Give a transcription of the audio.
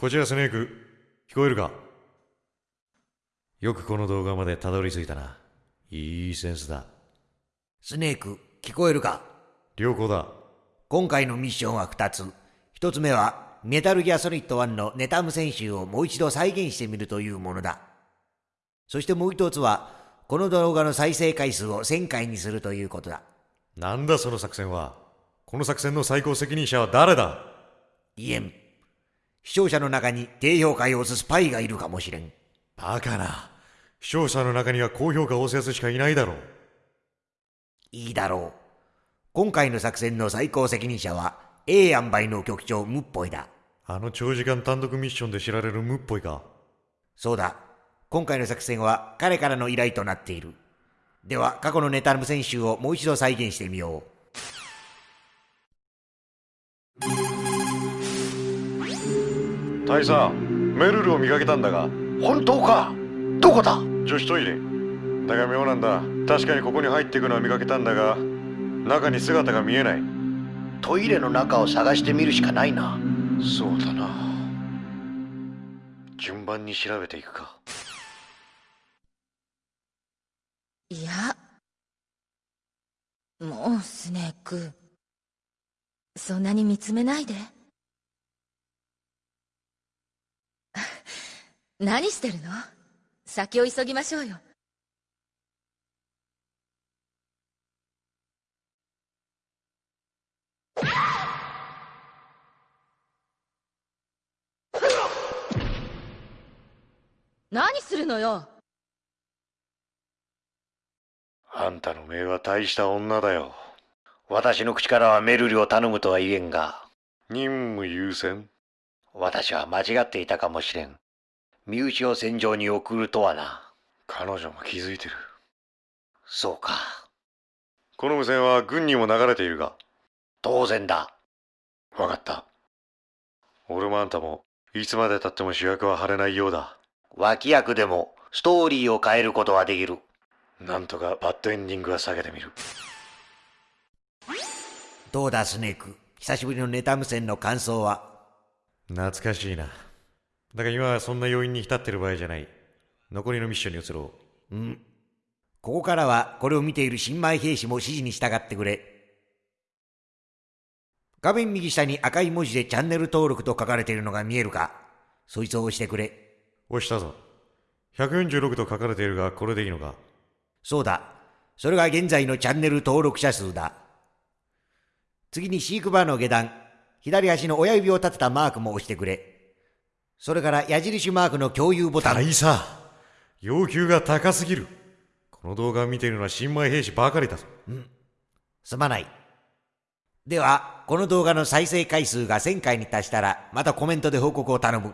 こちらスネーク聞こえるか？よくこの動画までたどり着いたないいセンスだスネーク、聞こえるか？良好だ今回のミッションは2つ。1つ目は、メタルギアソリッド1のネタ無線集をもう一度再現してみるというものだ。そしてもう1つは、この動画の再生回数を1000回にするということだ。なんだその作戦は？この作戦の最高責任者は誰だ？いえん。視聴者の中に低評価を押すスパイがいるかもしれん。バカな視聴者の中には高評価を押すやつしかいないだろういいだろう。今回の作戦の最高責任者は、A 塩梅の局長ムッポイだ。あの長時間単独ミッションで知られるムっぽいかそうだ。今回の作戦は彼からの依頼となっている。では、過去のネタ無線集をもう一度再現してみよ大佐メルルを見かけたんだが。本当か？どこだ？女子トイレ。だが妙なんだ。確かにここに入っていくのは見かけたんだが中に姿が見えない。トイレの中を探してみるしかないな。そうだな。順番に調べていくか。いやもうスネーク。そんなに見つめないで何してるの？先を急ぎましょうよ。何するのよ？あんたの命は大した女だよ。私の口からはメルルを頼むとは言えんが。任務優先。私は間違っていたかもしれん身内を戦場に送るとはな。彼女も気づいてる。そうか。この無線は軍にも流れているが。当然だ。分かった。俺もあんたもいつまでたっても主役は張れないようだ。脇役でもストーリーを変えることはできる。なんとかバッドエンディングは避けてみる。う。どうだ、スネーク？久しぶりのネタ無線の感想は？懐かしいなだが今はそんな要因に浸ってる場合じゃない残りのミッションに移ろううん。ここからは、これを見ている新米兵士も指示に従ってくれ。画面右下に赤い文字でチャンネル登録と書かれているのが見えるかそいつを押してくれ。押したぞ146と書かれているがこれでいいのかそうだ。それが現在のチャンネル登録者数だ。次に飼育バーの下段、左足の親指を立てたマークも押してくれ。それから矢印マークの共有ボタン。大佐要求が高すぎるこの動画を見ているのは新米兵士ばかりだぞすまない。では、この動画の再生回数が1000回に達したら、またコメントで報告を頼む。